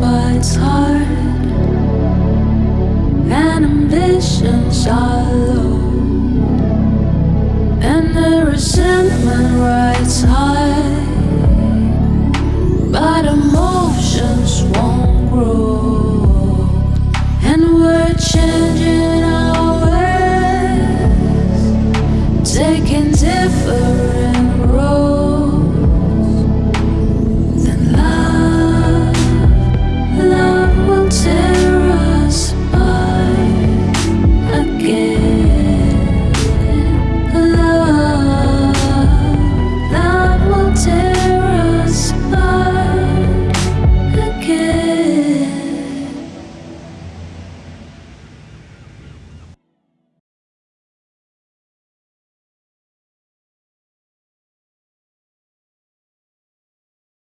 but it's hard. And ambitions are low, and the resentment rides high. But emotions won't grow, and we're changing our ways, taking different.